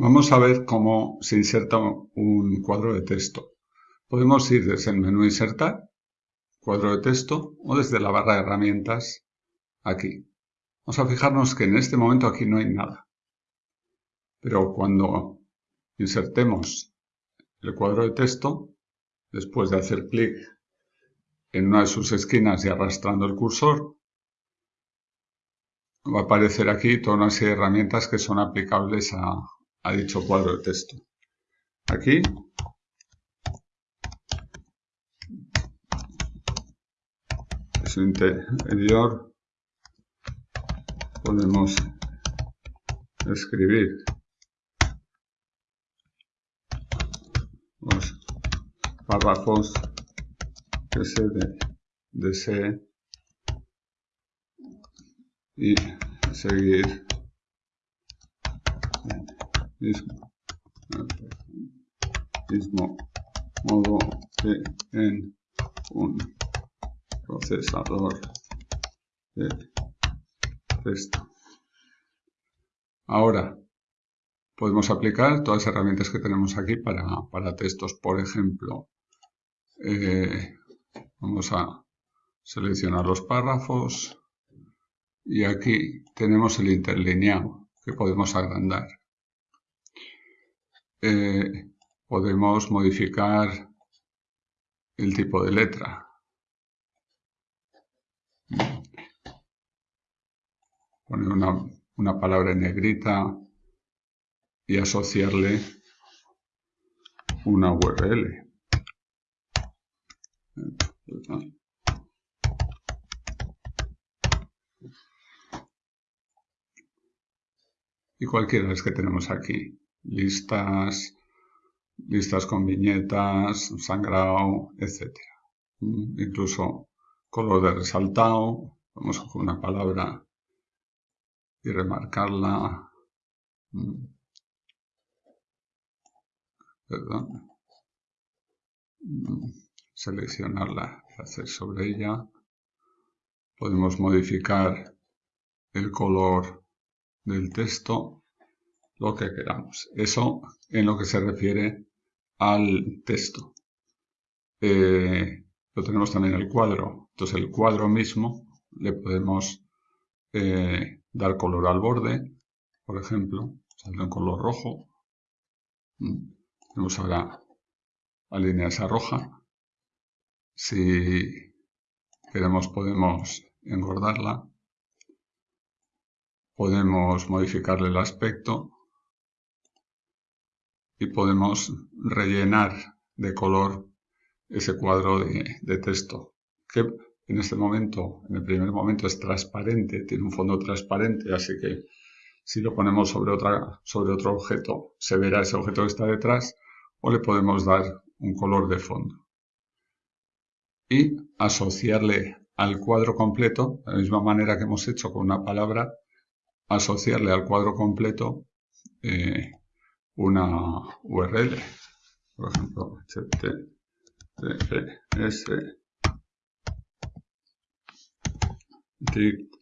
Vamos a ver cómo se inserta un cuadro de texto. Podemos ir desde el menú Insertar, cuadro de texto, o desde la barra de herramientas, aquí. Vamos a fijarnos que en este momento aquí no hay nada. Pero cuando insertemos el cuadro de texto, después de hacer clic en una de sus esquinas y arrastrando el cursor, va a aparecer aquí toda una serie de herramientas que son aplicables a, a dicho cuadro de texto. Aquí. En interior. Podemos escribir. Los párrafos que se desee y seguir mismo, mismo modo que en un procesador de texto. Ahora podemos aplicar todas las herramientas que tenemos aquí para, para textos. Por ejemplo, eh, vamos a seleccionar los párrafos y aquí tenemos el interlineado que podemos agrandar. Eh, podemos modificar el tipo de letra. Poner una, palabra en negrita y asociarle una URL. Y cualquiera de que tenemos aquí listas, listas con viñetas, sangrado, etc. Mm, incluso color de resaltado, vamos a coger una palabra y remarcarla. Mm. Perdón. Mm, seleccionarla y hacer sobre ella. Podemos modificar el color del texto lo que queramos. Eso en lo que se refiere al texto. Eh, lo tenemos también el cuadro. Entonces el cuadro mismo le podemos eh, dar color al borde, por ejemplo, saldrá en color rojo. Mm, tenemos ahora la línea esa roja. Si queremos podemos engordarla. Podemos modificarle el aspecto y podemos rellenar de color ese cuadro de, texto que en este momento, en el primer momento es transparente, tiene un fondo transparente, así que si lo ponemos sobre, otra, sobre otro objeto se verá ese objeto que está detrás o le podemos dar un color de fondo. Y asociarle al cuadro completo, de la misma manera que hemos hecho con una palabra, asociarle al cuadro completo eh, una URL, por ejemplo, https tic.yaso.com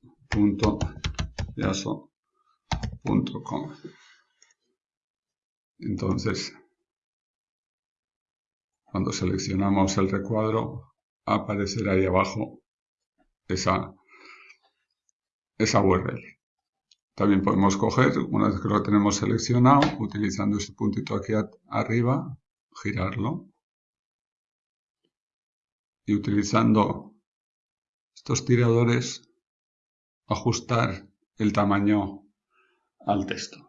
Entonces, cuando seleccionamos el recuadro, aparecerá ahí abajo esa, esa URL. También podemos coger, una vez que lo tenemos seleccionado, utilizando este puntito aquí arriba, girarlo. Y utilizando estos tiradores, ajustar el tamaño al texto.